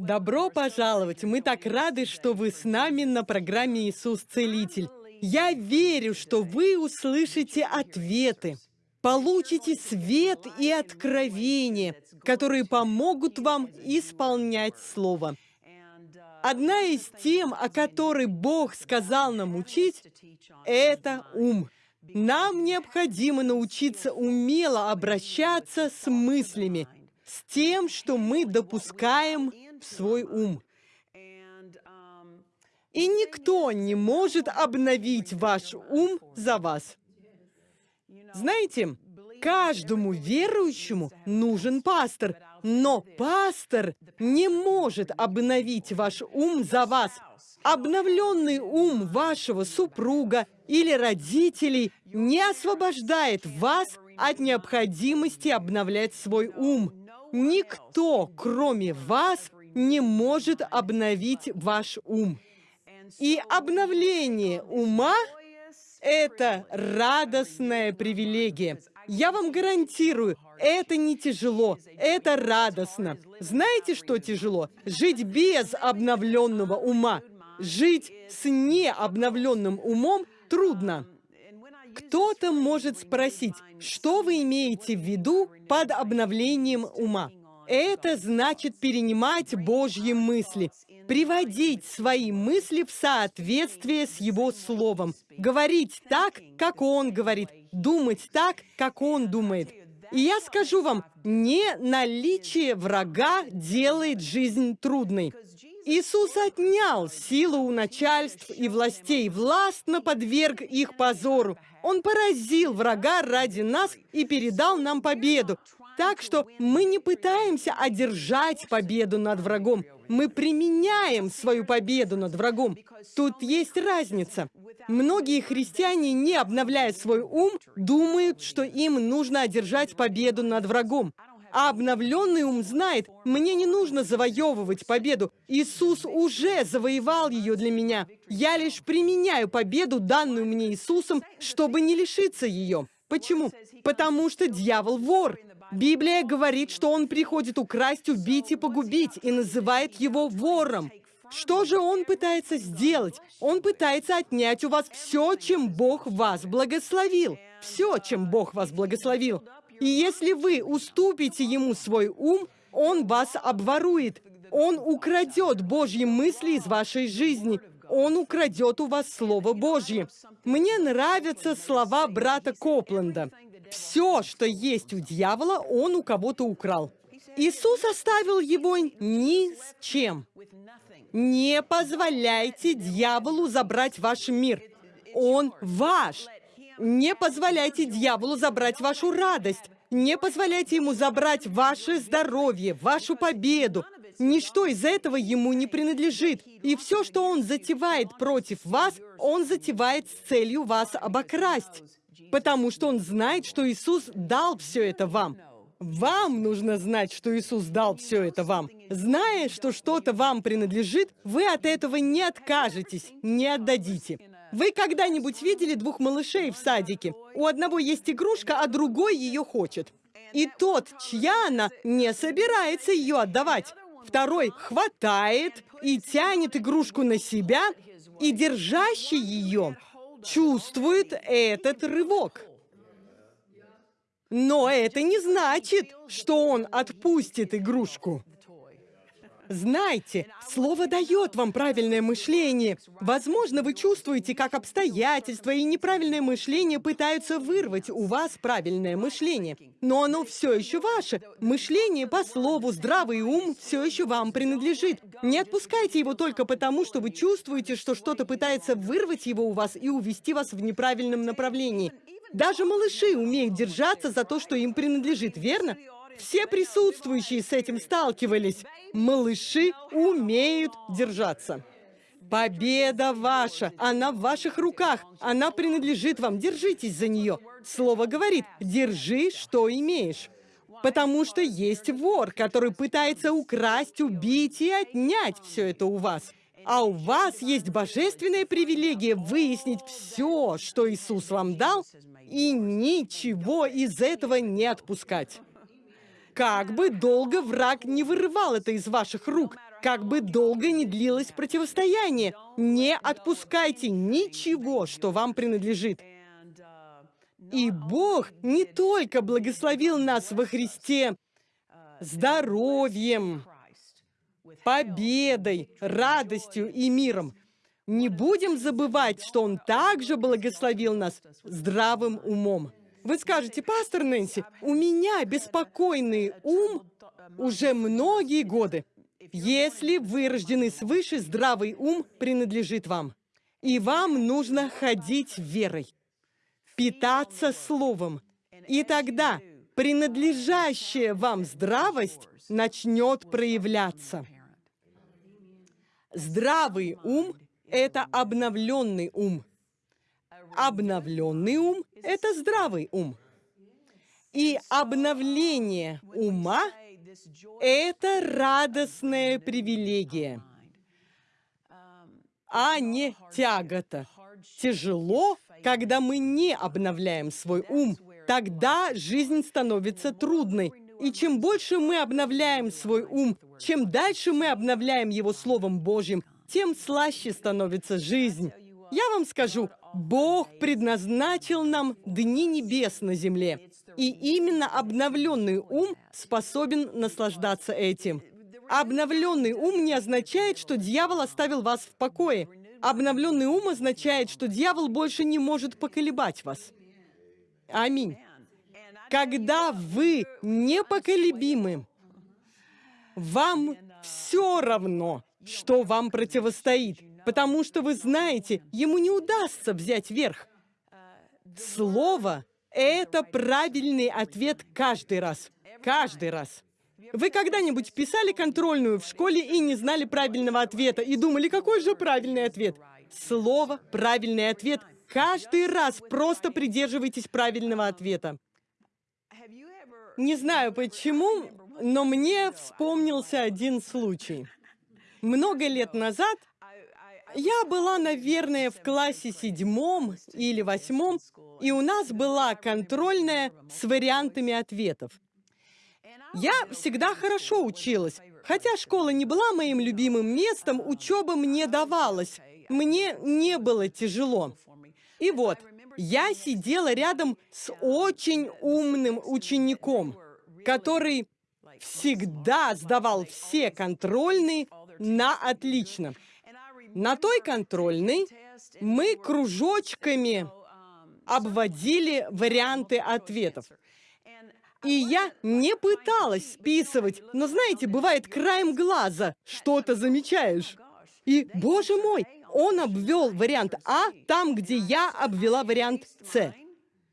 Добро пожаловать! Мы так рады, что вы с нами на программе «Иисус Целитель». Я верю, что вы услышите ответы, получите свет и откровение, которые помогут вам исполнять Слово. Одна из тем, о которой Бог сказал нам учить, это ум. Нам необходимо научиться умело обращаться с мыслями, с тем, что мы допускаем в свой ум. И никто не может обновить ваш ум за вас. Знаете, каждому верующему нужен пастор, но пастор не может обновить ваш ум за вас. Обновленный ум вашего супруга или родителей не освобождает вас от необходимости обновлять свой ум. Никто, кроме вас, не может обновить ваш ум. И обновление ума – это радостная привилегия. Я вам гарантирую, это не тяжело, это радостно. Знаете, что тяжело? Жить без обновленного ума. Жить с необновленным умом трудно. Кто-то может спросить, что вы имеете в виду под обновлением ума? Это значит перенимать Божьи мысли, приводить свои мысли в соответствие с Его Словом, говорить так, как Он говорит, думать так, как Он думает. И я скажу вам, не наличие врага делает жизнь трудной. Иисус отнял силу у начальств и властей, властно подверг их позору. Он поразил врага ради нас и передал нам победу. Так что мы не пытаемся одержать победу над врагом. Мы применяем свою победу над врагом. Тут есть разница. Многие христиане, не обновляя свой ум, думают, что им нужно одержать победу над врагом. А обновленный ум знает, мне не нужно завоевывать победу. Иисус уже завоевал ее для меня. Я лишь применяю победу, данную мне Иисусом, чтобы не лишиться ее. Почему? Потому что дьявол вор. Библия говорит, что он приходит украсть, убить и погубить, и называет его вором. Что же он пытается сделать? Он пытается отнять у вас все, чем Бог вас благословил. Все, чем Бог вас благословил. И если вы уступите ему свой ум, он вас обворует. Он украдет Божьи мысли из вашей жизни. Он украдет у вас Слово Божье. Мне нравятся слова брата Копленда. Все, что есть у дьявола, он у кого-то украл. Иисус оставил его ни с чем. Не позволяйте дьяволу забрать ваш мир. Он ваш. Не позволяйте дьяволу забрать вашу радость. Не позволяйте ему забрать ваше здоровье, вашу победу. Ничто из этого ему не принадлежит. И все, что он затевает против вас, он затевает с целью вас обокрасть. Потому что он знает, что Иисус дал все это вам. Вам нужно знать, что Иисус дал все это вам. Зная, что что-то вам принадлежит, вы от этого не откажетесь, не отдадите. Вы когда-нибудь видели двух малышей в садике? У одного есть игрушка, а другой ее хочет. И тот, чья она, не собирается ее отдавать. Второй хватает и тянет игрушку на себя, и держащий ее чувствует этот рывок. Но это не значит, что он отпустит игрушку. Знайте, слово дает вам правильное мышление. Возможно, вы чувствуете, как обстоятельства и неправильное мышление пытаются вырвать у вас правильное мышление. Но оно все еще ваше. Мышление по слову, здравый ум все еще вам принадлежит. Не отпускайте его только потому, что вы чувствуете, что что-то пытается вырвать его у вас и увести вас в неправильном направлении. Даже малыши умеют держаться за то, что им принадлежит, верно? Все присутствующие с этим сталкивались. Малыши умеют держаться. Победа ваша, она в ваших руках, она принадлежит вам, держитесь за нее. Слово говорит, держи, что имеешь. Потому что есть вор, который пытается украсть, убить и отнять все это у вас. А у вас есть божественная привилегия выяснить все, что Иисус вам дал, и ничего из этого не отпускать. Как бы долго враг не вырывал это из ваших рук, как бы долго не длилось противостояние, не отпускайте ничего, что вам принадлежит. И Бог не только благословил нас во Христе здоровьем, победой, радостью и миром. Не будем забывать, что Он также благословил нас здравым умом. Вы скажете, пастор Нэнси, у меня беспокойный ум уже многие годы. Если вы рождены свыше, здравый ум принадлежит вам. И вам нужно ходить верой, питаться словом. И тогда принадлежащая вам здравость начнет проявляться. Здравый ум – это обновленный ум. Обновленный ум – это здравый ум. И обновление ума – это радостная привилегия, а не тягота. Тяжело, когда мы не обновляем свой ум. Тогда жизнь становится трудной. И чем больше мы обновляем свой ум, чем дальше мы обновляем его Словом Божьим, тем слаще становится жизнь. Я вам скажу, Бог предназначил нам дни небес на земле. И именно обновленный ум способен наслаждаться этим. Обновленный ум не означает, что дьявол оставил вас в покое. Обновленный ум означает, что дьявол больше не может поколебать вас. Аминь. Когда вы непоколебимы, вам все равно, что вам противостоит, потому что вы знаете, ему не удастся взять верх. Слово — это правильный ответ каждый раз. Каждый раз. Вы когда-нибудь писали контрольную в школе и не знали правильного ответа, и думали, какой же правильный ответ? Слово — правильный ответ. Каждый раз просто придерживайтесь правильного ответа. Не знаю почему, но мне вспомнился один случай. Много лет назад я была, наверное, в классе седьмом или восьмом, и у нас была контрольная с вариантами ответов. Я всегда хорошо училась. Хотя школа не была моим любимым местом, учеба мне давалась. Мне не было тяжело. И вот, я сидела рядом с очень умным учеником, который всегда сдавал все контрольные на отлично. На той контрольной мы кружочками обводили варианты ответов. И я не пыталась списывать, но знаете, бывает краем глаза что-то замечаешь. И, боже мой, он обвел вариант А там, где я обвела вариант С.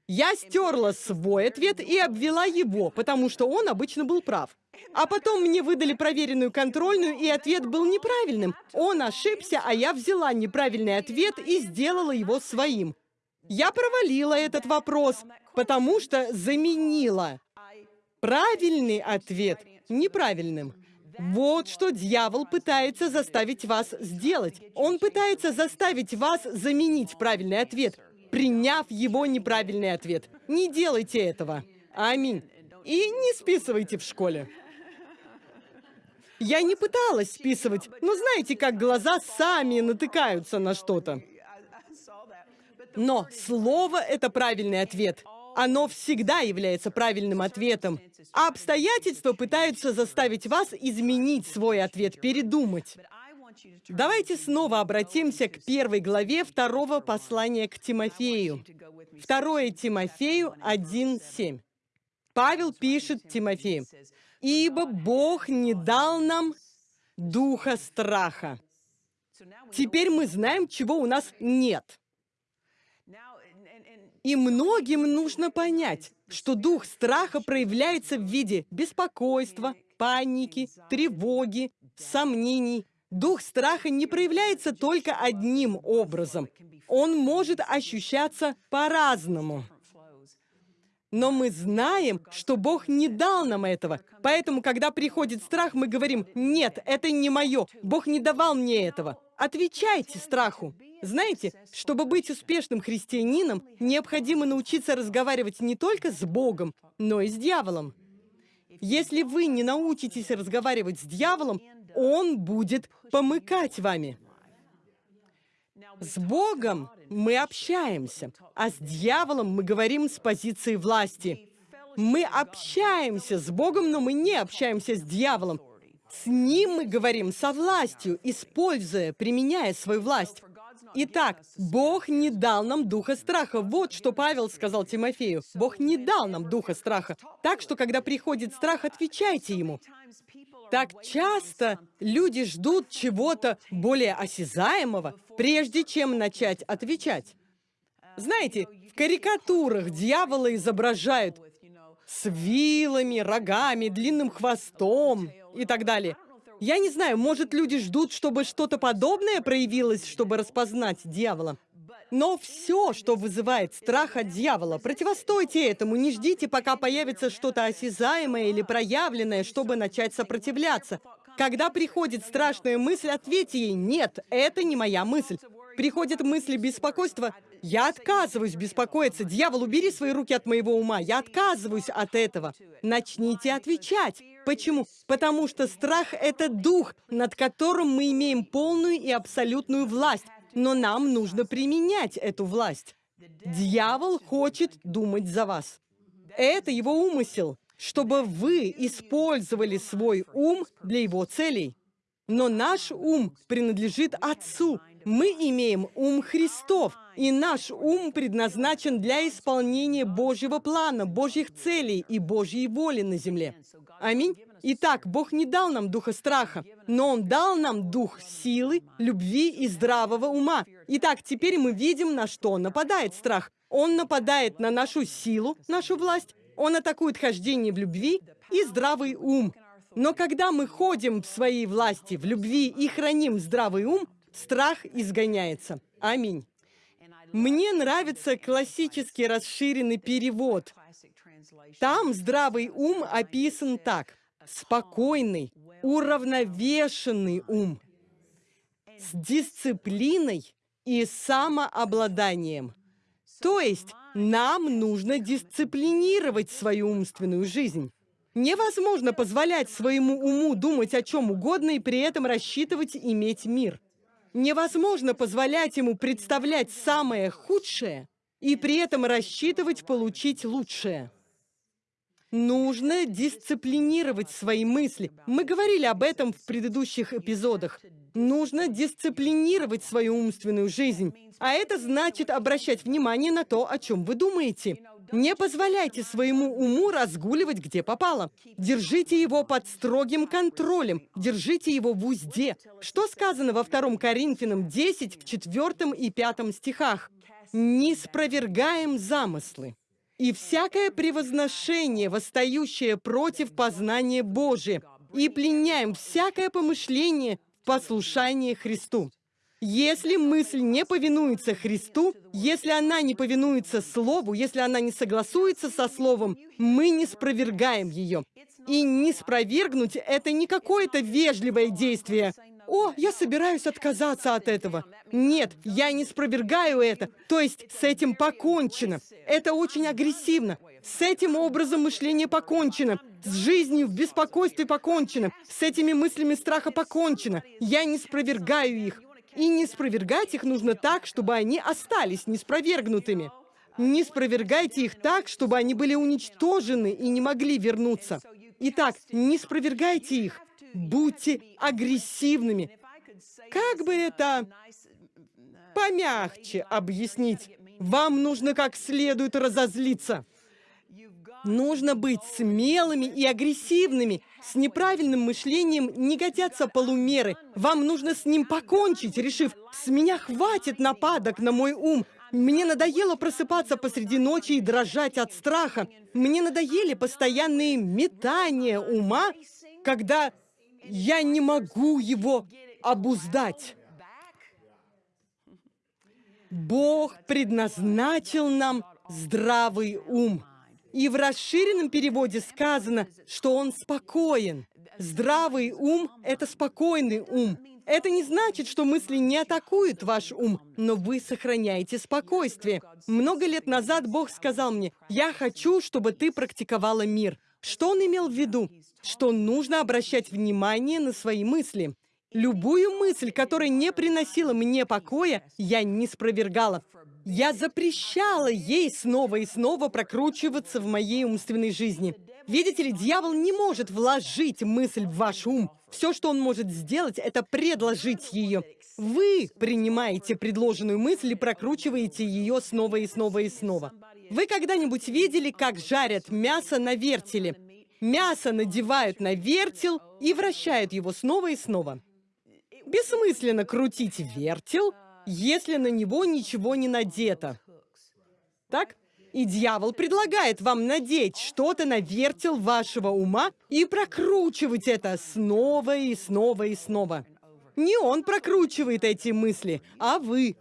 Я стерла свой ответ и обвела его, потому что он обычно был прав. А потом мне выдали проверенную контрольную, и ответ был неправильным. Он ошибся, а я взяла неправильный ответ и сделала его своим. Я провалила этот вопрос, потому что заменила правильный ответ неправильным. Вот что дьявол пытается заставить вас сделать. Он пытается заставить вас заменить правильный ответ, приняв его неправильный ответ. Не делайте этого. Аминь. И не списывайте в школе. Я не пыталась списывать, но знаете, как глаза сами натыкаются на что-то. Но слово — это правильный ответ. Оно всегда является правильным ответом. А обстоятельства пытаются заставить вас изменить свой ответ, передумать. Давайте снова обратимся к первой главе второго послания к Тимофею. Второе Тимофею 1.7. Павел пишет Тимофею, «Ибо Бог не дал нам духа страха». Теперь мы знаем, чего у нас нет. И многим нужно понять, что дух страха проявляется в виде беспокойства, паники, тревоги, сомнений. Дух страха не проявляется только одним образом. Он может ощущаться по-разному. Но мы знаем, что Бог не дал нам этого. Поэтому, когда приходит страх, мы говорим, «Нет, это не мое. Бог не давал мне этого». Отвечайте страху. Знаете, чтобы быть успешным христианином, необходимо научиться разговаривать не только с Богом, но и с дьяволом. Если вы не научитесь разговаривать с дьяволом, он будет помыкать вами. С Богом мы общаемся, а с дьяволом мы говорим с позиции власти. Мы общаемся с Богом, но мы не общаемся с дьяволом. С ним мы говорим со властью, используя, применяя свою власть. Итак, Бог не дал нам духа страха. Вот что Павел сказал Тимофею. Бог не дал нам духа страха. Так что, когда приходит страх, отвечайте ему. Так часто люди ждут чего-то более осязаемого, прежде чем начать отвечать. Знаете, в карикатурах дьявола изображают с вилами, рогами, длинным хвостом и так далее. Я не знаю, может, люди ждут, чтобы что-то подобное проявилось, чтобы распознать дьявола. Но все, что вызывает страх от дьявола, противостойте этому, не ждите, пока появится что-то осязаемое или проявленное, чтобы начать сопротивляться. Когда приходит страшная мысль, ответьте ей «Нет, это не моя мысль». Приходит мысль беспокойства «Я отказываюсь беспокоиться, дьявол, убери свои руки от моего ума, я отказываюсь от этого». Начните отвечать. Почему? Потому что страх — это дух, над которым мы имеем полную и абсолютную власть но нам нужно применять эту власть. Дьявол хочет думать за вас. Это его умысел, чтобы вы использовали свой ум для его целей. Но наш ум принадлежит Отцу. Мы имеем ум Христов, и наш ум предназначен для исполнения Божьего плана, Божьих целей и Божьей воли на земле. Аминь. Итак, Бог не дал нам духа страха, но Он дал нам дух силы, любви и здравого ума. Итак, теперь мы видим, на что нападает страх. Он нападает на нашу силу, нашу власть, он атакует хождение в любви и здравый ум. Но когда мы ходим в своей власти, в любви и храним здравый ум, страх изгоняется. Аминь. Мне нравится классический расширенный перевод. Там здравый ум описан так спокойный, уравновешенный ум с дисциплиной и самообладанием. То есть нам нужно дисциплинировать свою умственную жизнь. Невозможно позволять своему уму думать о чем угодно и при этом рассчитывать иметь мир. Невозможно позволять ему представлять самое худшее и при этом рассчитывать получить лучшее. Нужно дисциплинировать свои мысли. Мы говорили об этом в предыдущих эпизодах. Нужно дисциплинировать свою умственную жизнь. А это значит обращать внимание на то, о чем вы думаете. Не позволяйте своему уму разгуливать где попало. Держите его под строгим контролем. Держите его в узде. Что сказано во 2 Коринфянам 10 в 4 и 5 стихах? «Не спровергаем замыслы» и всякое превозношение, восстающее против познания Божия, и пленяем всякое помышление в послушание Христу. Если мысль не повинуется Христу, если она не повинуется Слову, если она не согласуется со Словом, мы не спровергаем ее. И не спровергнуть — это не какое-то вежливое действие, «О, я собираюсь отказаться от этого». Нет, я не спровергаю это. То есть с этим покончено. Это очень агрессивно. С этим образом мышления покончено. С жизнью в беспокойстве покончено. С этими мыслями страха покончено. Я не спровергаю их. И не спровергать их нужно так, чтобы они остались неспровергнутыми. Не спровергайте их так, чтобы они были уничтожены и не могли вернуться. Итак, не спровергайте их будьте агрессивными. Как бы это помягче объяснить? Вам нужно как следует разозлиться. Нужно быть смелыми и агрессивными. С неправильным мышлением не годятся полумеры. Вам нужно с ним покончить, решив, с меня хватит нападок на мой ум. Мне надоело просыпаться посреди ночи и дрожать от страха. Мне надоели постоянные метания ума, когда я не могу его обуздать. Бог предназначил нам здравый ум. И в расширенном переводе сказано, что он спокоен. Здравый ум — это спокойный ум. Это не значит, что мысли не атакуют ваш ум, но вы сохраняете спокойствие. Много лет назад Бог сказал мне, «Я хочу, чтобы ты практиковала мир». Что он имел в виду? Что нужно обращать внимание на свои мысли. Любую мысль, которая не приносила мне покоя, я не спровергала. Я запрещала ей снова и снова прокручиваться в моей умственной жизни. Видите ли, дьявол не может вложить мысль в ваш ум. Все, что он может сделать, это предложить ее. Вы принимаете предложенную мысль и прокручиваете ее снова и снова и снова. Вы когда-нибудь видели, как жарят мясо на вертеле? Мясо надевают на вертел и вращают его снова и снова. Бессмысленно крутить вертел, если на него ничего не надето. Так? И дьявол предлагает вам надеть что-то на вертел вашего ума и прокручивать это снова и снова и снова. Не он прокручивает эти мысли, а вы.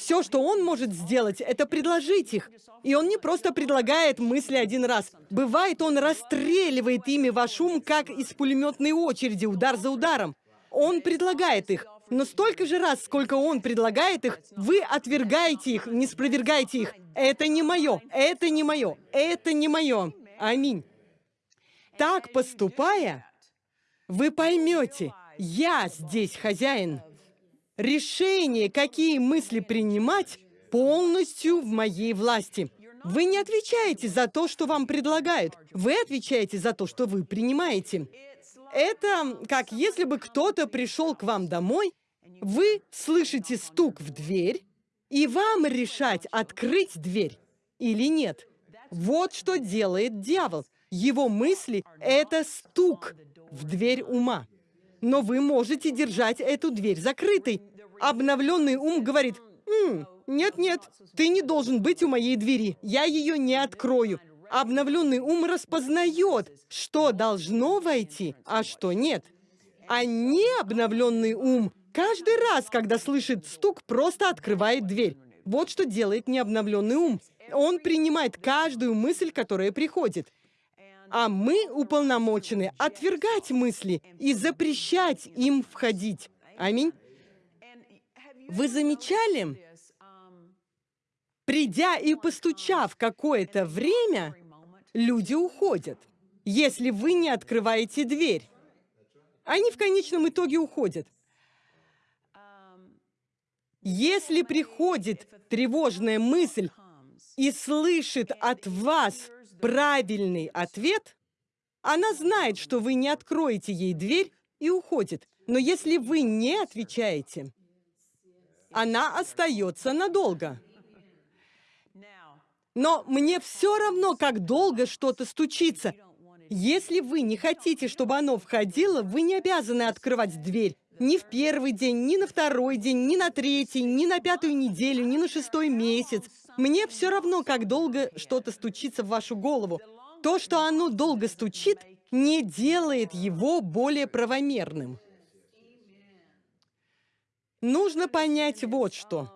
Все, что он может сделать, это предложить их. И он не просто предлагает мысли один раз. Бывает, он расстреливает ими ваш ум, как из пулеметной очереди, удар за ударом. Он предлагает их. Но столько же раз, сколько он предлагает их, вы отвергаете их, не спровергаете их. Это не мое, это не мое, это не мое. Аминь. Так поступая, вы поймете, я здесь хозяин. Решение, какие мысли принимать, полностью в моей власти. Вы не отвечаете за то, что вам предлагают. Вы отвечаете за то, что вы принимаете. Это как если бы кто-то пришел к вам домой вы слышите стук в дверь, и вам решать, открыть дверь или нет. Вот что делает дьявол. Его мысли — это стук в дверь ума. Но вы можете держать эту дверь закрытой. Обновленный ум говорит, «Нет-нет, ты не должен быть у моей двери, я ее не открою». Обновленный ум распознает, что должно войти, а что нет. А необновленный ум Каждый раз, когда слышит стук, просто открывает дверь. Вот что делает необновленный ум. Он принимает каждую мысль, которая приходит. А мы уполномочены отвергать мысли и запрещать им входить. Аминь. Вы замечали? Придя и постучав какое-то время, люди уходят, если вы не открываете дверь. Они в конечном итоге уходят. Если приходит тревожная мысль и слышит от вас правильный ответ, она знает, что вы не откроете ей дверь и уходит. Но если вы не отвечаете, она остается надолго. Но мне все равно, как долго что-то стучится. Если вы не хотите, чтобы оно входило, вы не обязаны открывать дверь. Ни в первый день, ни на второй день, ни на третий, ни на пятую неделю, ни на шестой месяц. Мне все равно, как долго что-то стучится в вашу голову. То, что оно долго стучит, не делает его более правомерным. Нужно понять вот что.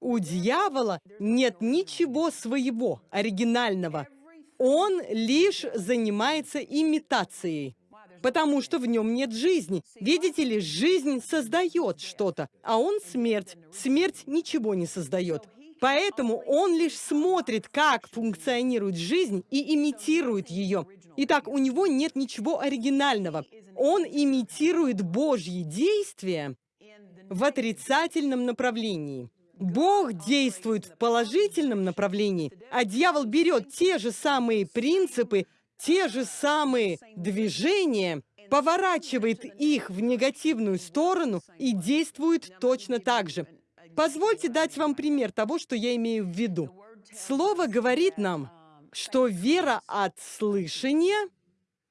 У дьявола нет ничего своего, оригинального. Он лишь занимается имитацией потому что в нем нет жизни. Видите ли, жизнь создает что-то, а он смерть. Смерть ничего не создает. Поэтому он лишь смотрит, как функционирует жизнь и имитирует ее. Итак, у него нет ничего оригинального. Он имитирует Божьи действия в отрицательном направлении. Бог действует в положительном направлении, а дьявол берет те же самые принципы те же самые движения, поворачивает их в негативную сторону и действует точно так же. Позвольте дать вам пример того, что я имею в виду. Слово говорит нам, что вера от слышания,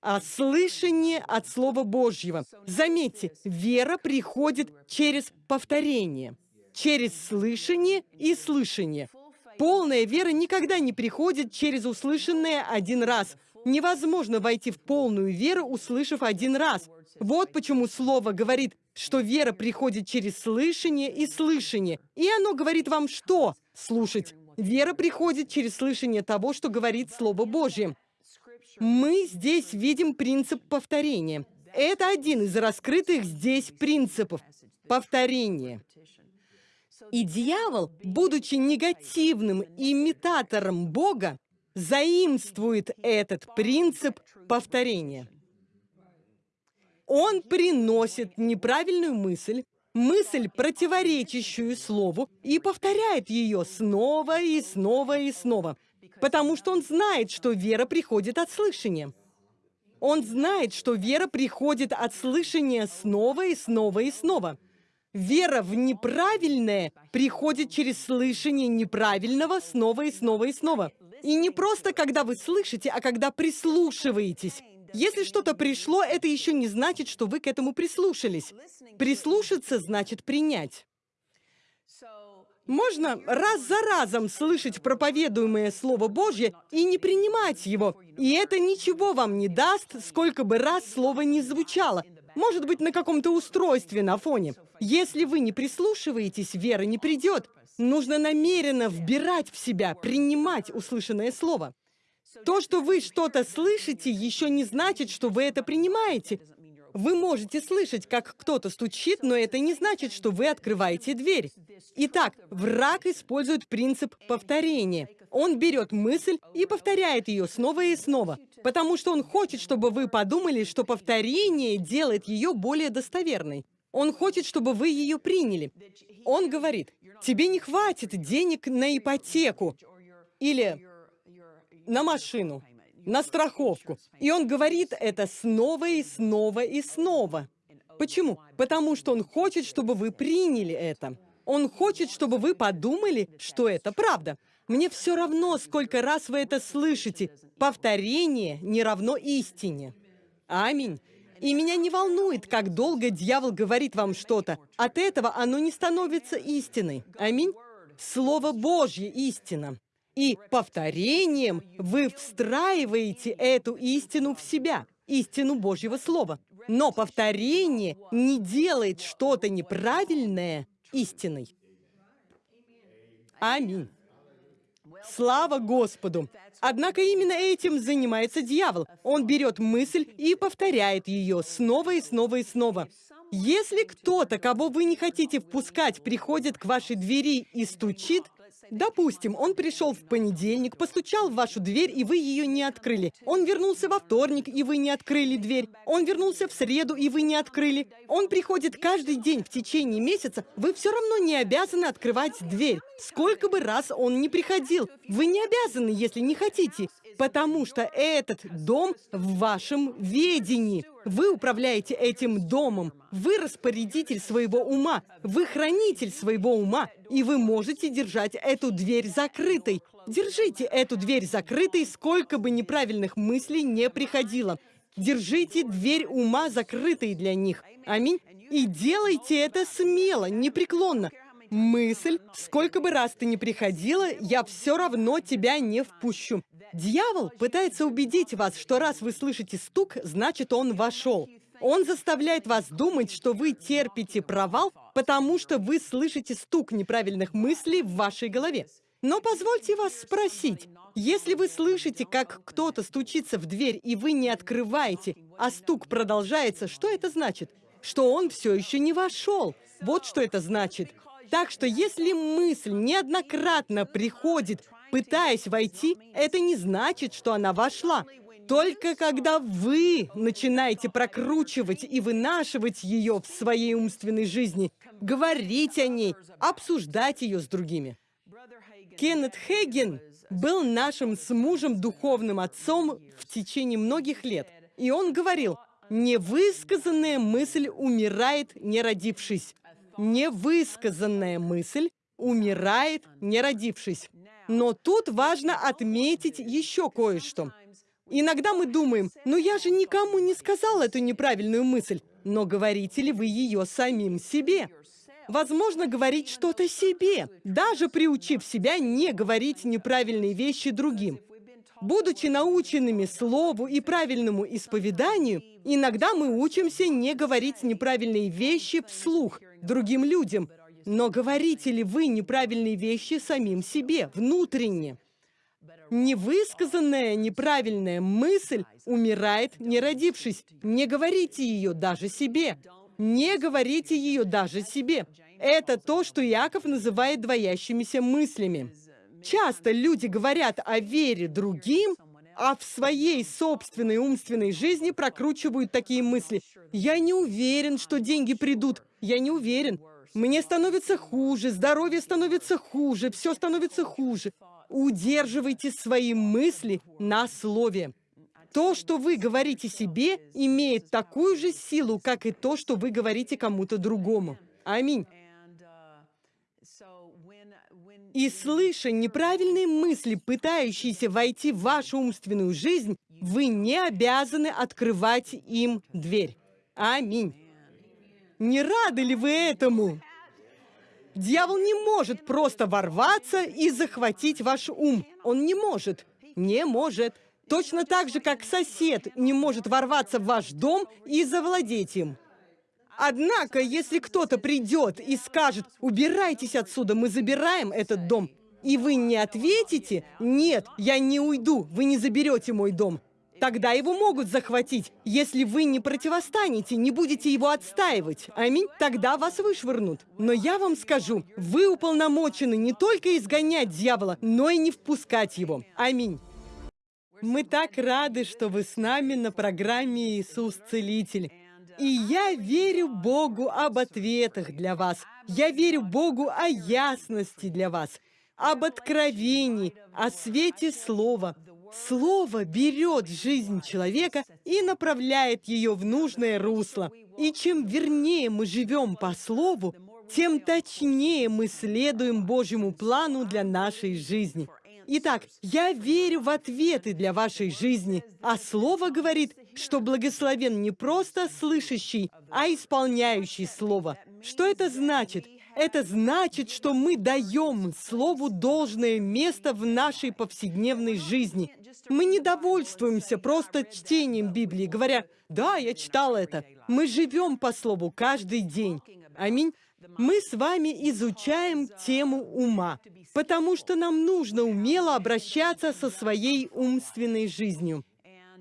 а слышание от Слова Божьего. Заметьте, вера приходит через повторение, через слышание и слышание. Полная вера никогда не приходит через услышанное один раз – Невозможно войти в полную веру, услышав один раз. Вот почему слово говорит, что вера приходит через слышание и слышание. И оно говорит вам что? Слушать. Вера приходит через слышание того, что говорит Слово Божье. Мы здесь видим принцип повторения. Это один из раскрытых здесь принципов. Повторение. И дьявол, будучи негативным имитатором Бога, заимствует этот принцип повторения. Он приносит неправильную мысль, мысль, противоречащую слову, и повторяет ее снова и снова и снова, потому что он знает, что вера приходит от слышания. Он знает, что вера приходит от слышания снова и снова и снова. Вера в неправильное приходит через слышание неправильного снова и снова и снова. И не просто когда вы слышите, а когда прислушиваетесь. Если что-то пришло, это еще не значит, что вы к этому прислушались. Прислушаться значит принять. Можно раз за разом слышать проповедуемое Слово Божье и не принимать его. И это ничего вам не даст, сколько бы раз Слово не звучало. Может быть, на каком-то устройстве на фоне. Если вы не прислушиваетесь, вера не придет. Нужно намеренно вбирать в себя, принимать услышанное Слово. То, что вы что-то слышите, еще не значит, что вы это принимаете. Вы можете слышать, как кто-то стучит, но это не значит, что вы открываете дверь. Итак, враг использует принцип повторения. Он берет мысль и повторяет ее снова и снова, потому что он хочет, чтобы вы подумали, что повторение делает ее более достоверной. Он хочет, чтобы вы ее приняли. Он говорит, тебе не хватит денег на ипотеку или на машину на страховку. И он говорит это снова и снова и снова. Почему? Потому что он хочет, чтобы вы приняли это. Он хочет, чтобы вы подумали, что это правда. Мне все равно, сколько раз вы это слышите. Повторение не равно истине. Аминь. И меня не волнует, как долго дьявол говорит вам что-то. От этого оно не становится истиной. Аминь. Слово Божье – истина. И повторением вы встраиваете эту истину в себя, истину Божьего Слова. Но повторение не делает что-то неправильное истиной. Аминь. Слава Господу! Однако именно этим занимается дьявол. Он берет мысль и повторяет ее снова и снова и снова. Если кто-то, кого вы не хотите впускать, приходит к вашей двери и стучит, Допустим, он пришел в понедельник, постучал в вашу дверь, и вы ее не открыли. Он вернулся во вторник, и вы не открыли дверь. Он вернулся в среду, и вы не открыли. Он приходит каждый день в течение месяца, вы все равно не обязаны открывать дверь. Сколько бы раз он не приходил, вы не обязаны, если не хотите потому что этот дом в вашем ведении. Вы управляете этим домом. Вы распорядитель своего ума. Вы хранитель своего ума. И вы можете держать эту дверь закрытой. Держите эту дверь закрытой, сколько бы неправильных мыслей не приходило. Держите дверь ума закрытой для них. Аминь. И делайте это смело, непреклонно. Мысль, сколько бы раз ты ни приходила, я все равно тебя не впущу. Дьявол пытается убедить вас, что раз вы слышите стук, значит он вошел. Он заставляет вас думать, что вы терпите провал, потому что вы слышите стук неправильных мыслей в вашей голове. Но позвольте вас спросить, если вы слышите, как кто-то стучится в дверь, и вы не открываете, а стук продолжается, что это значит? Что он все еще не вошел. Вот что это значит. Так что если мысль неоднократно приходит, пытаясь войти, это не значит, что она вошла. Только когда вы начинаете прокручивать и вынашивать ее в своей умственной жизни, говорить о ней, обсуждать ее с другими. Кеннет Хейген был нашим с мужем духовным отцом в течение многих лет. И он говорил, невысказанная мысль умирает, не родившись невысказанная мысль умирает, не родившись. Но тут важно отметить еще кое-что. Иногда мы думаем, ну я же никому не сказал эту неправильную мысль. Но говорите ли вы ее самим себе? Возможно, говорить что-то себе, даже приучив себя не говорить неправильные вещи другим. Будучи наученными слову и правильному исповеданию, иногда мы учимся не говорить неправильные вещи вслух другим людям. Но говорите ли вы неправильные вещи самим себе, внутренне? Невысказанная неправильная мысль умирает, не родившись. Не говорите ее даже себе. Не говорите ее даже себе. Это то, что Иаков называет двоящимися мыслями. Часто люди говорят о вере другим, а в своей собственной умственной жизни прокручивают такие мысли. «Я не уверен, что деньги придут. Я не уверен. Мне становится хуже, здоровье становится хуже, все становится хуже». Удерживайте свои мысли на слове. То, что вы говорите себе, имеет такую же силу, как и то, что вы говорите кому-то другому. Аминь. И слыша неправильные мысли, пытающиеся войти в вашу умственную жизнь, вы не обязаны открывать им дверь. Аминь. Не рады ли вы этому? Дьявол не может просто ворваться и захватить ваш ум. Он не может. Не может. Точно так же, как сосед не может ворваться в ваш дом и завладеть им. Однако, если кто-то придет и скажет, убирайтесь отсюда, мы забираем этот дом, и вы не ответите, нет, я не уйду, вы не заберете мой дом, тогда его могут захватить. Если вы не противостанете, не будете его отстаивать, аминь, тогда вас вышвырнут. Но я вам скажу, вы уполномочены не только изгонять дьявола, но и не впускать его. Аминь. Мы так рады, что вы с нами на программе «Иисус Целитель». И я верю Богу об ответах для вас. Я верю Богу о ясности для вас, об откровении, о свете Слова. Слово берет жизнь человека и направляет ее в нужное русло. И чем вернее мы живем по Слову, тем точнее мы следуем Божьему плану для нашей жизни. Итак, я верю в ответы для вашей жизни, а Слово говорит, что благословен не просто слышащий, а исполняющий Слово. Что это значит? Это значит, что мы даем Слову должное место в нашей повседневной жизни. Мы не довольствуемся просто чтением Библии, говоря, «Да, я читал это». Мы живем по Слову каждый день. Аминь. Мы с вами изучаем тему ума, потому что нам нужно умело обращаться со своей умственной жизнью.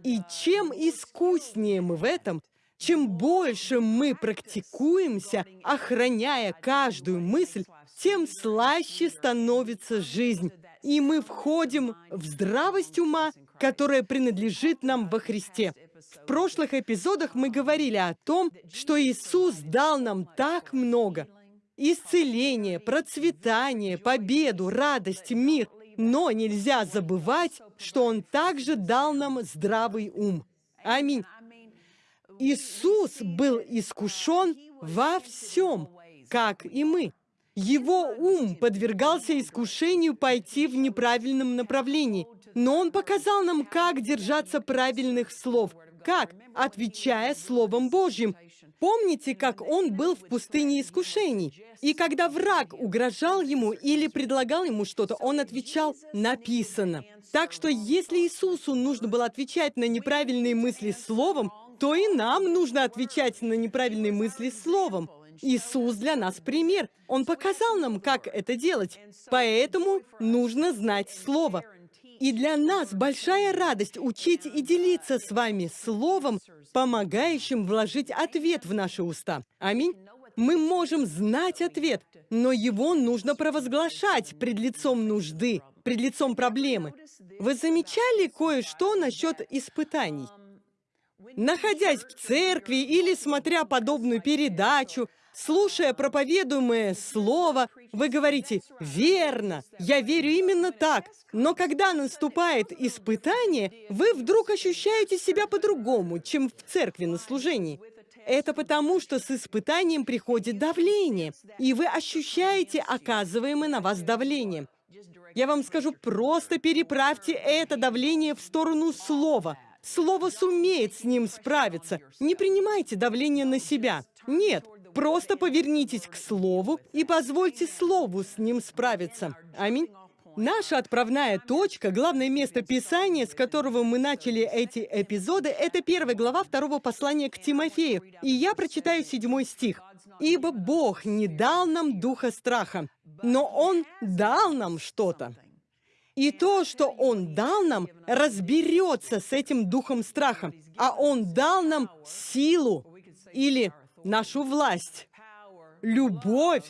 И чем искуснее мы в этом, чем больше мы практикуемся, охраняя каждую мысль, тем слаще становится жизнь, и мы входим в здравость ума, которая принадлежит нам во Христе. В прошлых эпизодах мы говорили о том, что Иисус дал нам так много. Исцеление, процветание, победу, радость, мир. Но нельзя забывать, что Он также дал нам здравый ум. Аминь. Иисус был искушен во всем, как и мы. Его ум подвергался искушению пойти в неправильном направлении, но Он показал нам, как держаться правильных слов – как? Отвечая Словом Божьим. Помните, как он был в пустыне искушений? И когда враг угрожал ему или предлагал ему что-то, он отвечал «написано». Так что если Иисусу нужно было отвечать на неправильные мысли словом, то и нам нужно отвечать на неправильные мысли словом. Иисус для нас пример. Он показал нам, как это делать. Поэтому нужно знать Слово. И для нас большая радость учить и делиться с вами словом, помогающим вложить ответ в наши уста. Аминь. Мы можем знать ответ, но его нужно провозглашать пред лицом нужды, пред лицом проблемы. Вы замечали кое-что насчет испытаний? Находясь в церкви или смотря подобную передачу, Слушая проповедуемое слово, вы говорите «Верно, я верю именно так». Но когда наступает испытание, вы вдруг ощущаете себя по-другому, чем в церкви на служении. Это потому, что с испытанием приходит давление, и вы ощущаете оказываемое на вас давление. Я вам скажу, просто переправьте это давление в сторону слова. Слово сумеет с ним справиться. Не принимайте давление на себя. Нет, Просто повернитесь к Слову и позвольте Слову с ним справиться. Аминь. Наша отправная точка, главное место Писания, с которого мы начали эти эпизоды, это первая глава второго послания к Тимофею. И я прочитаю седьмой стих. «Ибо Бог не дал нам духа страха, но Он дал нам что-то. И то, что Он дал нам, разберется с этим духом страха. А Он дал нам силу или нашу власть, любовь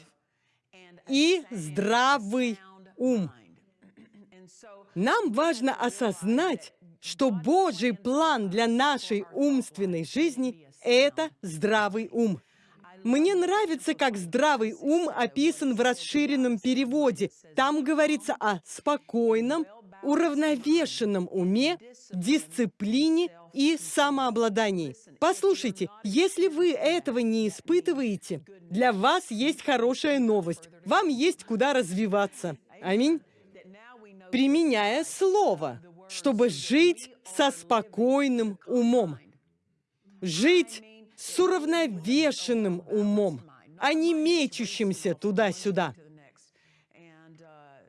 и здравый ум. Нам важно осознать, что Божий план для нашей умственной жизни — это здравый ум. Мне нравится, как здравый ум описан в расширенном переводе. Там говорится о спокойном, уравновешенном уме, дисциплине и самообладании. Послушайте, если вы этого не испытываете, для вас есть хорошая новость. Вам есть куда развиваться. Аминь. Применяя слово, чтобы жить со спокойным умом. Жить с уравновешенным умом, а не мечущимся туда-сюда.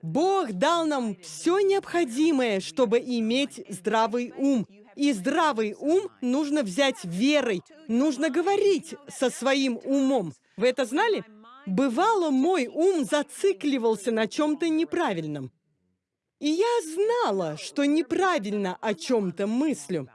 Бог дал нам все необходимое, чтобы иметь здравый ум. И здравый ум нужно взять верой, нужно говорить со своим умом. Вы это знали? Бывало, мой ум зацикливался на чем-то неправильном. И я знала, что неправильно о чем-то мыслю.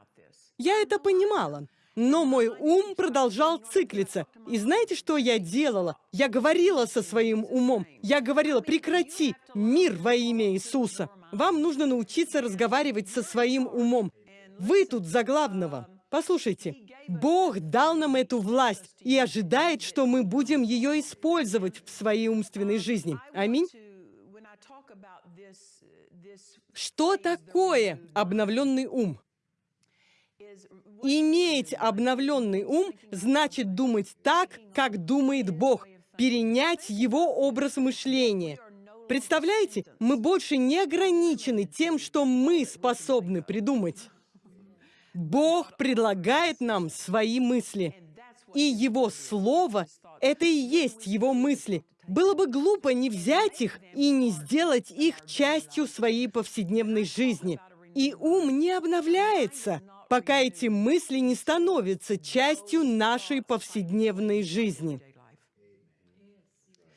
Я это понимала. Но мой ум продолжал циклиться. И знаете, что я делала? Я говорила со своим умом. Я говорила, прекрати, мир во имя Иисуса. Вам нужно научиться разговаривать со своим умом. Вы тут за главного. Послушайте, Бог дал нам эту власть и ожидает, что мы будем ее использовать в своей умственной жизни. Аминь. Что такое обновленный ум? Иметь обновленный ум значит думать так, как думает Бог, перенять Его образ мышления. Представляете, мы больше не ограничены тем, что мы способны придумать. Бог предлагает нам свои мысли, и Его Слово — это и есть Его мысли. Было бы глупо не взять их и не сделать их частью своей повседневной жизни. И ум не обновляется — пока эти мысли не становятся частью нашей повседневной жизни.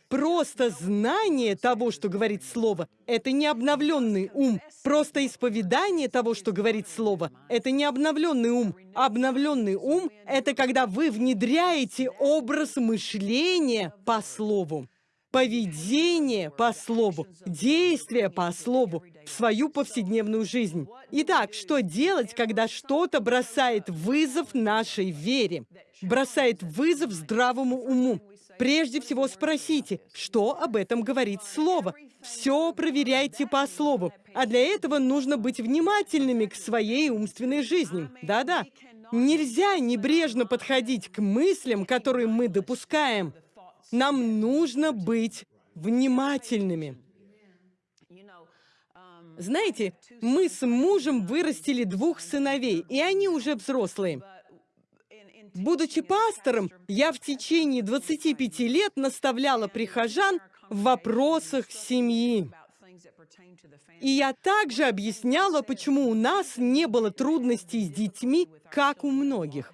Просто знание того, что говорит Слово, это не обновленный ум. Просто исповедание того, что говорит Слово, это не обновленный ум. Обновленный ум — это когда вы внедряете образ мышления по Слову поведение по слову, действие по слову в свою повседневную жизнь. Итак, что делать, когда что-то бросает вызов нашей вере, бросает вызов здравому уму? Прежде всего спросите, что об этом говорит Слово. Все проверяйте по Слову. А для этого нужно быть внимательными к своей умственной жизни. Да-да. Нельзя небрежно подходить к мыслям, которые мы допускаем. Нам нужно быть внимательными. Знаете, мы с мужем вырастили двух сыновей, и они уже взрослые. Будучи пастором, я в течение 25 лет наставляла прихожан в вопросах семьи. И я также объясняла, почему у нас не было трудностей с детьми, как у многих.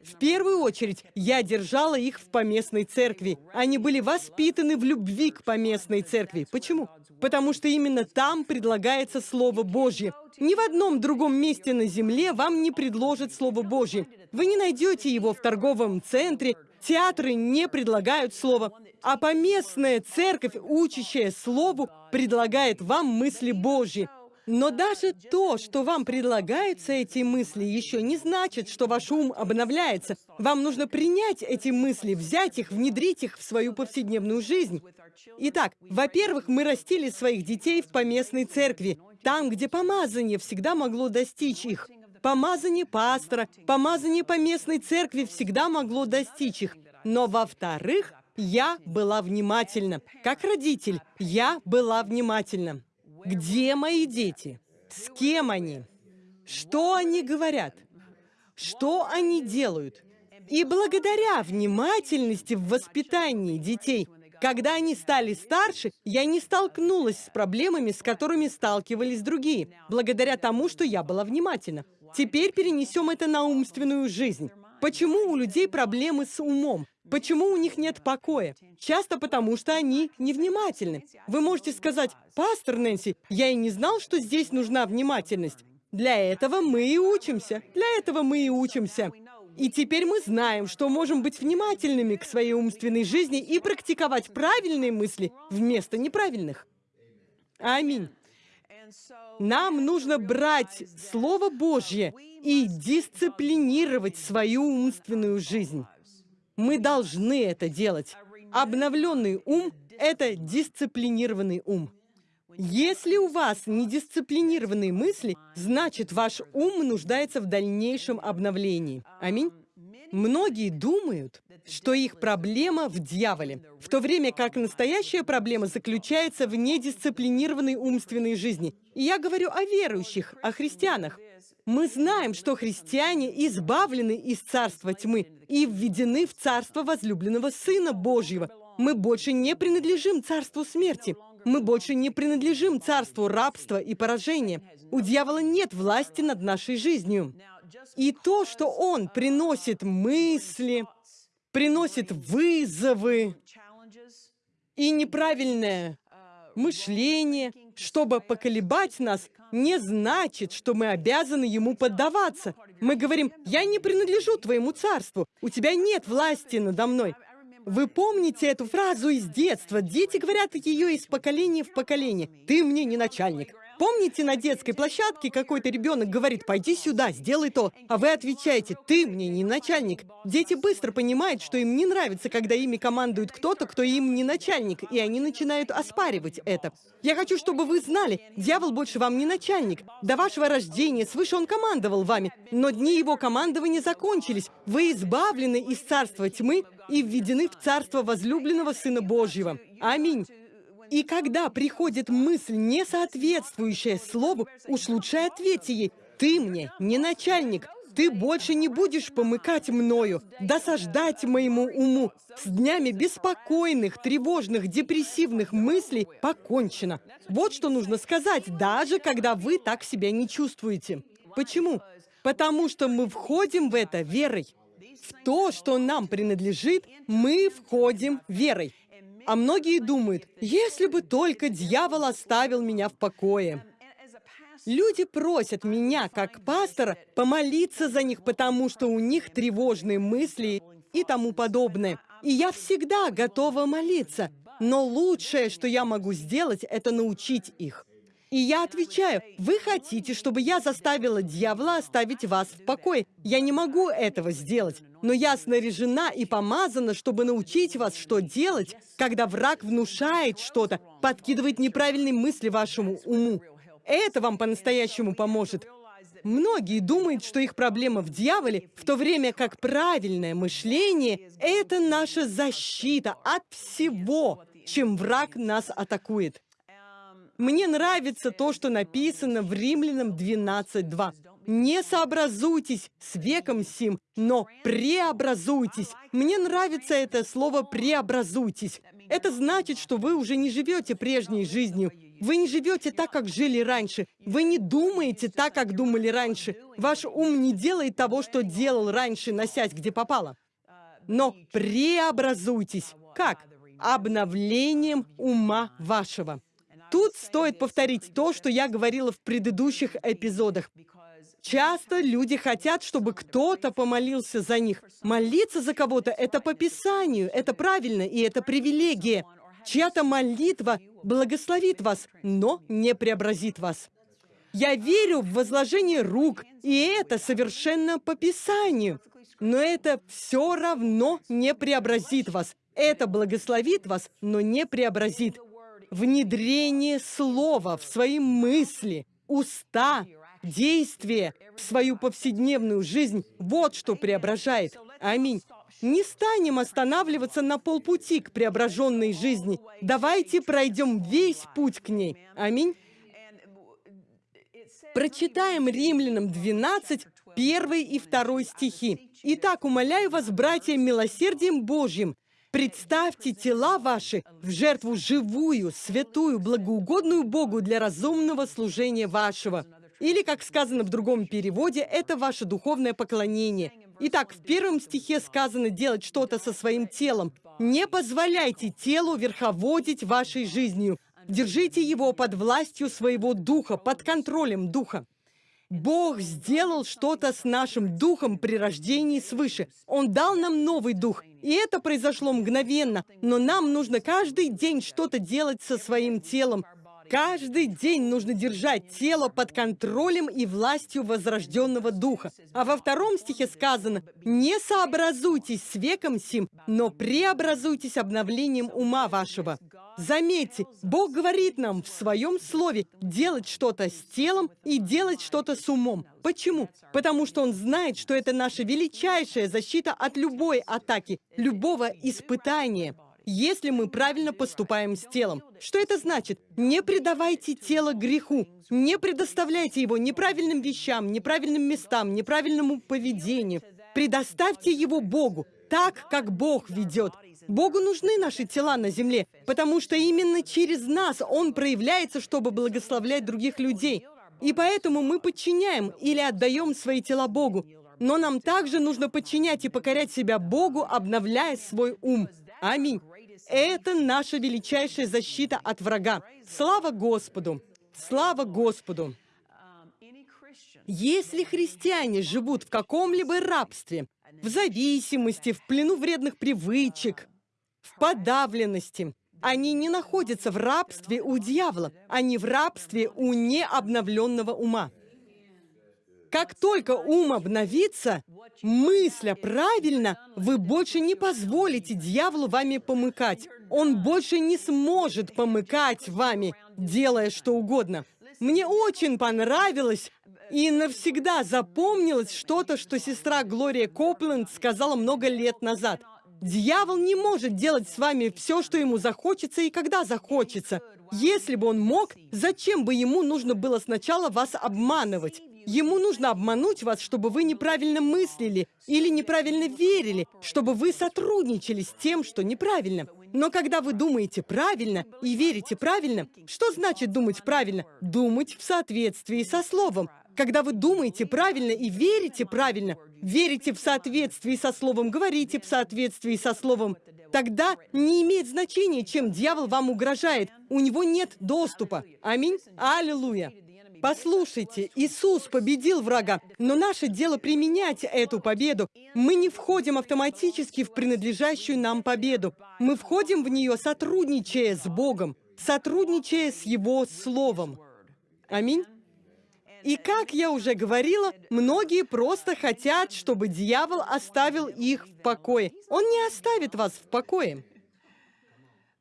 В первую очередь, я держала их в поместной церкви. Они были воспитаны в любви к поместной церкви. Почему? Потому что именно там предлагается Слово Божье. Ни в одном другом месте на земле вам не предложат Слово Божье. Вы не найдете его в торговом центре, театры не предлагают Слово, а поместная церковь, учащая Слову, предлагает вам мысли Божьи. Но даже то, что вам предлагаются эти мысли, еще не значит, что ваш ум обновляется. Вам нужно принять эти мысли, взять их, внедрить их в свою повседневную жизнь. Итак, во-первых, мы растили своих детей в поместной церкви, там, где помазание всегда могло достичь их. Помазание пастора, помазание поместной церкви всегда могло достичь их. Но во-вторых, я была внимательна. Как родитель, я была внимательна. Где мои дети? С кем они? Что они говорят? Что они делают? И благодаря внимательности в воспитании детей, когда они стали старше, я не столкнулась с проблемами, с которыми сталкивались другие, благодаря тому, что я была внимательна. Теперь перенесем это на умственную жизнь. Почему у людей проблемы с умом? Почему у них нет покоя? Часто потому, что они невнимательны. Вы можете сказать, «Пастор Нэнси, я и не знал, что здесь нужна внимательность». Для этого мы и учимся. Для этого мы и учимся. И теперь мы знаем, что можем быть внимательными к своей умственной жизни и практиковать правильные мысли вместо неправильных. Аминь. Нам нужно брать Слово Божье и дисциплинировать свою умственную жизнь. Мы должны это делать. Обновленный ум — это дисциплинированный ум. Если у вас недисциплинированные мысли, значит, ваш ум нуждается в дальнейшем обновлении. Аминь. Многие думают, что их проблема в дьяволе, в то время как настоящая проблема заключается в недисциплинированной умственной жизни. И я говорю о верующих, о христианах. Мы знаем, что христиане избавлены из царства тьмы и введены в царство возлюбленного Сына Божьего. Мы больше не принадлежим царству смерти. Мы больше не принадлежим царству рабства и поражения. У дьявола нет власти над нашей жизнью. И то, что он приносит мысли, приносит вызовы и неправильное мышление, чтобы поколебать нас, не значит, что мы обязаны ему поддаваться. Мы говорим, я не принадлежу твоему царству, у тебя нет власти надо мной. Вы помните эту фразу из детства? Дети говорят ее из поколения в поколение. Ты мне не начальник. Помните, на детской площадке какой-то ребенок говорит, пойди сюда, сделай то, а вы отвечаете, ты мне не начальник. Дети быстро понимают, что им не нравится, когда ими командует кто-то, кто им не начальник, и они начинают оспаривать это. Я хочу, чтобы вы знали, дьявол больше вам не начальник. До вашего рождения свыше он командовал вами, но дни его командования закончились. Вы избавлены из царства тьмы и введены в царство возлюбленного Сына Божьего. Аминь. И когда приходит мысль, не соответствующая слову, уж лучше ответьте ей, «Ты мне не начальник, ты больше не будешь помыкать мною, досаждать моему уму. С днями беспокойных, тревожных, депрессивных мыслей покончено. Вот что нужно сказать, даже когда вы так себя не чувствуете. Почему? Потому что мы входим в это верой. В то, что нам принадлежит, мы входим верой. А многие думают, если бы только дьявол оставил меня в покое. Люди просят меня, как пастора, помолиться за них, потому что у них тревожные мысли и тому подобное. И я всегда готова молиться. Но лучшее, что я могу сделать, это научить их. И я отвечаю, вы хотите, чтобы я заставила дьявола оставить вас в покое. Я не могу этого сделать. Но я снаряжена и помазана, чтобы научить вас, что делать, когда враг внушает что-то, подкидывает неправильные мысли вашему уму. Это вам по-настоящему поможет. Многие думают, что их проблема в дьяволе, в то время как правильное мышление — это наша защита от всего, чем враг нас атакует. Мне нравится то, что написано в Римлянам 12.2. «Не сообразуйтесь с веком сим, но преобразуйтесь». Мне нравится это слово «преобразуйтесь». Это значит, что вы уже не живете прежней жизнью. Вы не живете так, как жили раньше. Вы не думаете так, как думали раньше. Ваш ум не делает того, что делал раньше, носясь где попало. Но преобразуйтесь. Как? Обновлением ума вашего. Тут стоит повторить то, что я говорила в предыдущих эпизодах. Часто люди хотят, чтобы кто-то помолился за них. Молиться за кого-то — это по Писанию, это правильно, и это привилегия. Чья-то молитва благословит вас, но не преобразит вас. Я верю в возложение рук, и это совершенно по Писанию. Но это все равно не преобразит вас. Это благословит вас, но не преобразит внедрение слова в свои мысли, уста, действия, в свою повседневную жизнь – вот что преображает. Аминь. Не станем останавливаться на полпути к преображенной жизни. Давайте пройдем весь путь к ней. Аминь. Прочитаем Римлянам 12, 1 и 2 стихи. «Итак, умоляю вас, братья, милосердием Божьим, Представьте тела ваши в жертву живую, святую, благоугодную Богу для разумного служения вашего. Или, как сказано в другом переводе, это ваше духовное поклонение. Итак, в первом стихе сказано делать что-то со своим телом. Не позволяйте телу верховодить вашей жизнью. Держите его под властью своего духа, под контролем духа. Бог сделал что-то с нашим духом при рождении свыше. Он дал нам новый дух. И это произошло мгновенно. Но нам нужно каждый день что-то делать со своим телом. Каждый день нужно держать тело под контролем и властью возрожденного духа. А во втором стихе сказано, «Не сообразуйтесь с веком сим, но преобразуйтесь обновлением ума вашего». Заметьте, Бог говорит нам в Своем Слове делать что-то с телом и делать что-то с умом. Почему? Потому что Он знает, что это наша величайшая защита от любой атаки, любого испытания если мы правильно поступаем с телом. Что это значит? Не предавайте тело греху, не предоставляйте его неправильным вещам, неправильным местам, неправильному поведению. Предоставьте его Богу, так, как Бог ведет. Богу нужны наши тела на земле, потому что именно через нас Он проявляется, чтобы благословлять других людей. И поэтому мы подчиняем или отдаем свои тела Богу. Но нам также нужно подчинять и покорять себя Богу, обновляя свой ум. Аминь. Это наша величайшая защита от врага. Слава Господу! Слава Господу! Если христиане живут в каком-либо рабстве, в зависимости, в плену вредных привычек, в подавленности, они не находятся в рабстве у дьявола, они в рабстве у необновленного ума. Как только ум обновится, мысля правильно, вы больше не позволите дьяволу вами помыкать. Он больше не сможет помыкать вами, делая что угодно. Мне очень понравилось и навсегда запомнилось что-то, что сестра Глория Копленд сказала много лет назад. Дьявол не может делать с вами все, что ему захочется и когда захочется. Если бы он мог, зачем бы ему нужно было сначала вас обманывать? Ему нужно обмануть вас, чтобы вы неправильно мыслили или неправильно верили, чтобы вы сотрудничали с тем, что неправильно. Но когда вы думаете правильно и верите правильно, что значит думать правильно? Думать в соответствии со Словом. Когда вы думаете правильно и верите правильно, верите в соответствии со Словом, говорите в соответствии со Словом, тогда не имеет значения, чем дьявол вам угрожает. У него нет доступа. Аминь. Аллилуйя. Послушайте, Иисус победил врага, но наше дело применять эту победу. Мы не входим автоматически в принадлежащую нам победу. Мы входим в нее, сотрудничая с Богом, сотрудничая с Его Словом. Аминь. И как я уже говорила, многие просто хотят, чтобы дьявол оставил их в покое. Он не оставит вас в покое.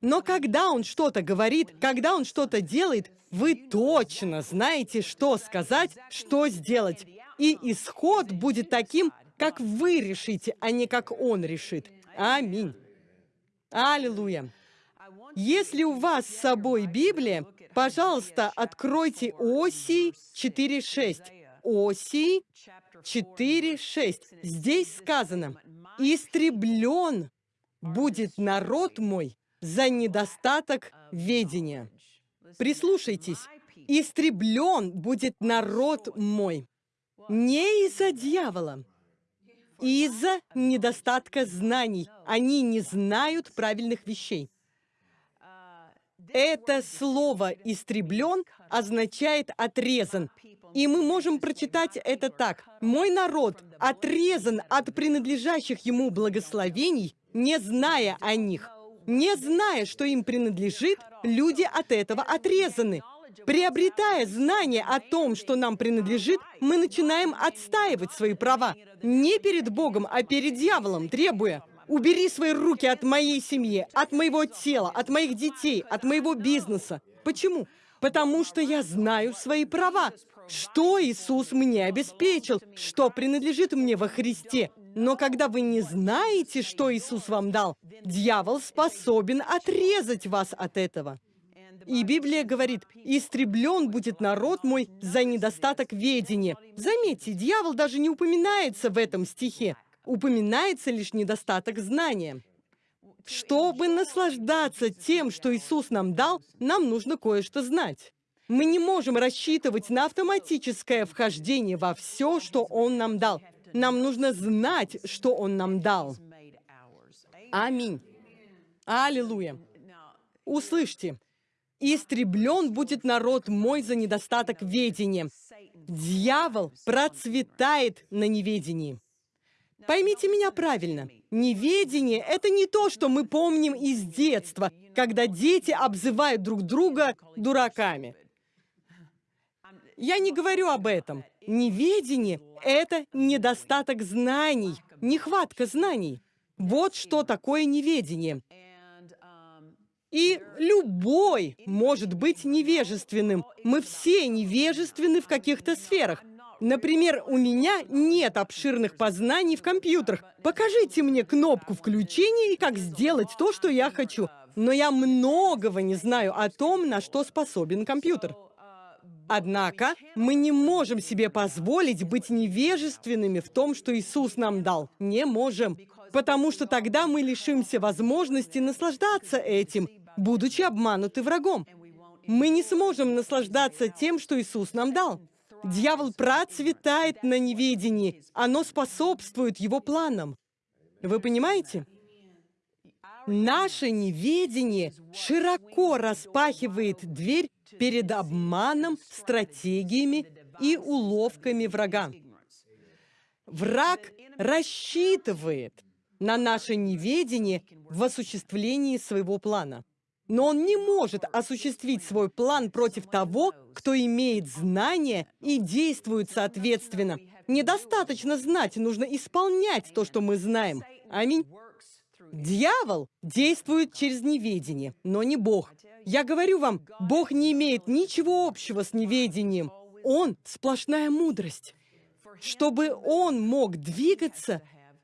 Но когда он что-то говорит, когда он что-то делает, вы точно знаете, что сказать, что сделать. И исход будет таким, как вы решите, а не как он решит. Аминь. Аллилуйя. Если у вас с собой Библия, пожалуйста, откройте Осий 4.6. Осий 4.6. Здесь сказано, «Истреблен будет народ мой за недостаток ведения». Прислушайтесь. «Истреблен будет народ мой». Не из-за дьявола, из-за недостатка знаний. Они не знают правильных вещей. Это слово «истреблен» означает «отрезан». И мы можем прочитать это так. «Мой народ отрезан от принадлежащих ему благословений, не зная о них». Не зная, что им принадлежит, люди от этого отрезаны. Приобретая знание о том, что нам принадлежит, мы начинаем отстаивать свои права. Не перед Богом, а перед дьяволом, требуя «Убери свои руки от моей семьи, от моего тела, от моих детей, от моего бизнеса». Почему? Потому что я знаю свои права. Что Иисус мне обеспечил, что принадлежит мне во Христе. Но когда вы не знаете, что Иисус вам дал, дьявол способен отрезать вас от этого. И Библия говорит, «Истреблен будет народ мой за недостаток ведения». Заметьте, дьявол даже не упоминается в этом стихе. Упоминается лишь недостаток знания. Чтобы наслаждаться тем, что Иисус нам дал, нам нужно кое-что знать. Мы не можем рассчитывать на автоматическое вхождение во все, что Он нам дал. Нам нужно знать, что Он нам дал. Аминь. Аллилуйя. Услышьте. «Истреблен будет народ мой за недостаток ведения». Дьявол процветает на неведении. Поймите меня правильно. Неведение — это не то, что мы помним из детства, когда дети обзывают друг друга дураками. Я не говорю об этом. Неведение — это недостаток знаний, нехватка знаний. Вот что такое неведение. И любой может быть невежественным. Мы все невежественны в каких-то сферах. Например, у меня нет обширных познаний в компьютерах. Покажите мне кнопку включения и как сделать то, что я хочу. Но я многого не знаю о том, на что способен компьютер. Однако мы не можем себе позволить быть невежественными в том, что Иисус нам дал. Не можем. Потому что тогда мы лишимся возможности наслаждаться этим, будучи обмануты врагом. Мы не сможем наслаждаться тем, что Иисус нам дал. Дьявол процветает на неведении. Оно способствует его планам. Вы понимаете? Наше неведение широко распахивает дверь перед обманом, стратегиями и уловками врага. Враг рассчитывает на наше неведение в осуществлении своего плана. Но он не может осуществить свой план против того, кто имеет знания и действует соответственно. Недостаточно знать, нужно исполнять то, что мы знаем. Аминь. Дьявол действует через неведение, но не Бог. Я говорю вам, Бог не имеет ничего общего с неведением. Он — сплошная мудрость. Чтобы он мог двигаться,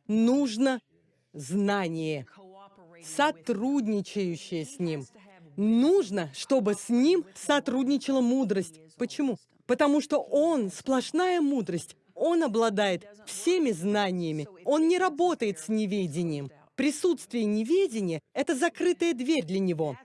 нужно знание, сотрудничающее с ним. Нужно, чтобы с ним сотрудничала мудрость. Почему? Потому что он сплошная мудрость. Он обладает всеми знаниями. Он не работает с неведением. Присутствие неведения — это закрытая дверь для него.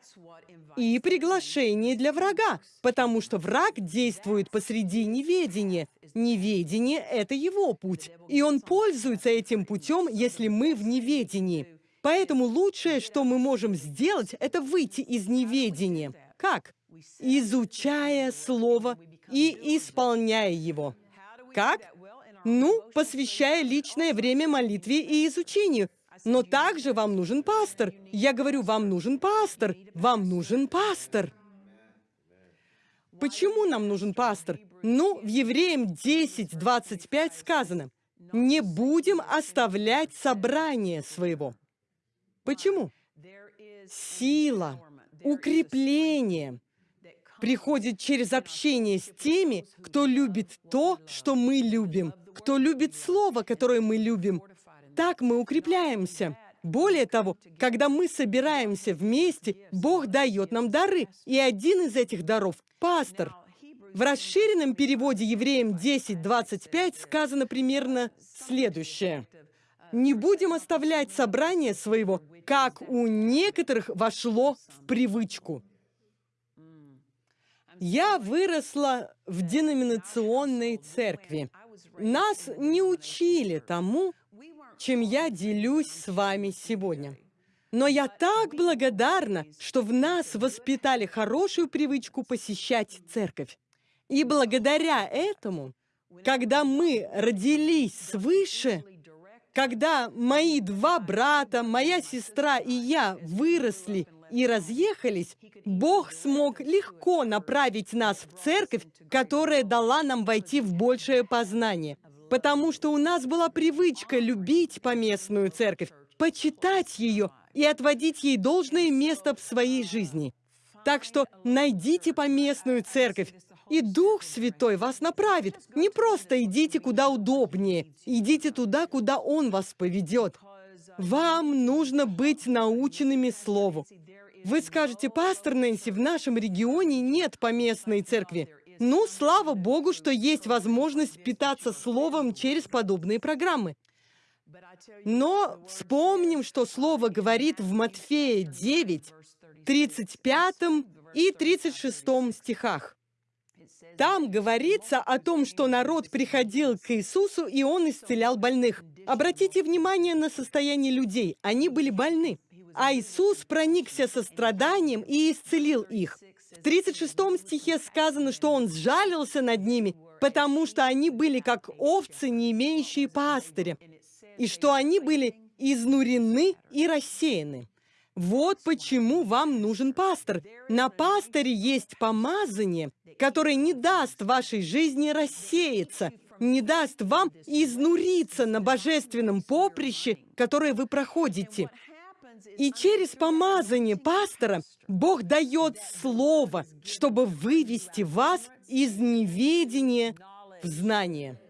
И приглашение для врага, потому что враг действует посреди неведения. Неведение — это его путь. И он пользуется этим путем, если мы в неведении. Поэтому лучшее, что мы можем сделать, это выйти из неведения. Как? Изучая Слово и исполняя его. Как? Ну, посвящая личное время молитве и изучению. Но также вам нужен пастор. Я говорю, вам нужен пастор. Вам нужен пастор. Почему нам нужен пастор? Ну, в Евреям 10, 25 сказано, «Не будем оставлять собрание своего». Почему? Сила, укрепление приходит через общение с теми, кто любит то, что мы любим, кто любит Слово, которое мы любим, так мы укрепляемся. Более того, когда мы собираемся вместе, Бог дает нам дары, и один из этих даров — пастор. В расширенном переводе евреям 10.25 сказано примерно следующее. «Не будем оставлять собрание своего, как у некоторых вошло в привычку». Я выросла в деноминационной церкви. Нас не учили тому, чем я делюсь с вами сегодня. Но я так благодарна, что в нас воспитали хорошую привычку посещать церковь. И благодаря этому, когда мы родились свыше, когда мои два брата, моя сестра и я выросли и разъехались, Бог смог легко направить нас в церковь, которая дала нам войти в большее познание – потому что у нас была привычка любить поместную церковь, почитать ее и отводить ей должное место в своей жизни. Так что найдите поместную церковь, и Дух Святой вас направит. Не просто идите куда удобнее, идите туда, куда Он вас поведет. Вам нужно быть наученными Слову. Вы скажете, пастор Нэнси, в нашем регионе нет поместной церкви. Ну, слава Богу, что есть возможность питаться словом через подобные программы. Но вспомним, что слово говорит в Матфея 9, 35 и 36 стихах. Там говорится о том, что народ приходил к Иисусу, и Он исцелял больных. Обратите внимание на состояние людей. Они были больны. А Иисус проникся состраданием и исцелил их. В 36 стихе сказано, что он сжалился над ними, потому что они были как овцы, не имеющие пастыря. и что они были изнурены и рассеяны. Вот почему вам нужен пастор. На пасторе есть помазание, которое не даст вашей жизни рассеяться, не даст вам изнуриться на божественном поприще, которое вы проходите. И через помазание пастора Бог дает слово, чтобы вывести вас из неведения в знание.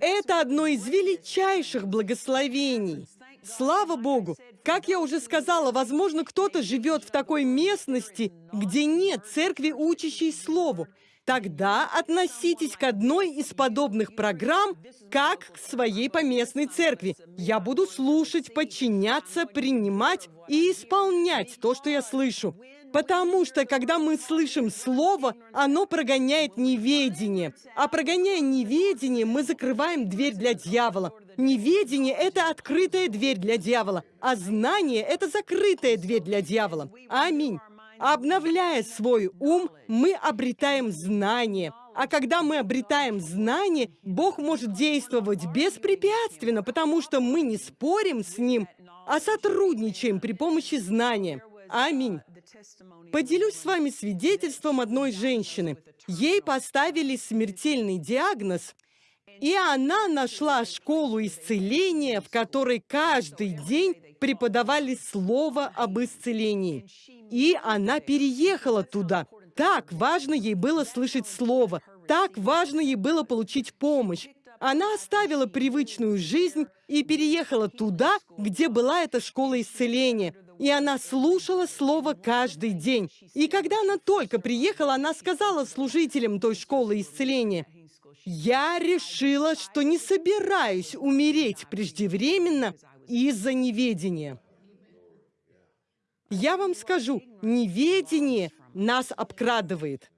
Это одно из величайших благословений. Слава Богу! Как я уже сказала, возможно, кто-то живет в такой местности, где нет церкви, учащей Слову. Тогда относитесь к одной из подобных программ, как к своей поместной церкви. Я буду слушать, подчиняться, принимать и исполнять то, что я слышу. Потому что, когда мы слышим Слово, оно прогоняет неведение. А прогоняя неведение, мы закрываем дверь для дьявола. Неведение — это открытая дверь для дьявола, а знание — это закрытая дверь для дьявола. Аминь. Обновляя свой ум, мы обретаем знание. А когда мы обретаем знание, Бог может действовать беспрепятственно, потому что мы не спорим с Ним, а сотрудничаем при помощи знания. Аминь. Поделюсь с вами свидетельством одной женщины. Ей поставили смертельный диагноз, и она нашла школу исцеления, в которой каждый день преподавали слово об исцелении. И она переехала туда. Так важно ей было слышать слово. Так важно ей было получить помощь. Она оставила привычную жизнь и переехала туда, где была эта школа исцеления. И она слушала слово каждый день. И когда она только приехала, она сказала служителям той школы исцеления, «Я решила, что не собираюсь умереть преждевременно из-за неведения». Я вам скажу, неведение нас обкрадывает,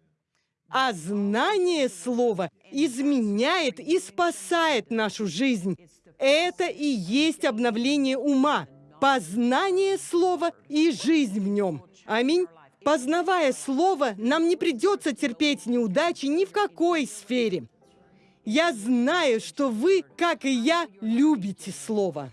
а знание слова изменяет и спасает нашу жизнь. Это и есть обновление ума, познание слова и жизнь в нем. Аминь. Познавая слово, нам не придется терпеть неудачи ни в какой сфере. Я знаю, что вы, как и я, любите слово.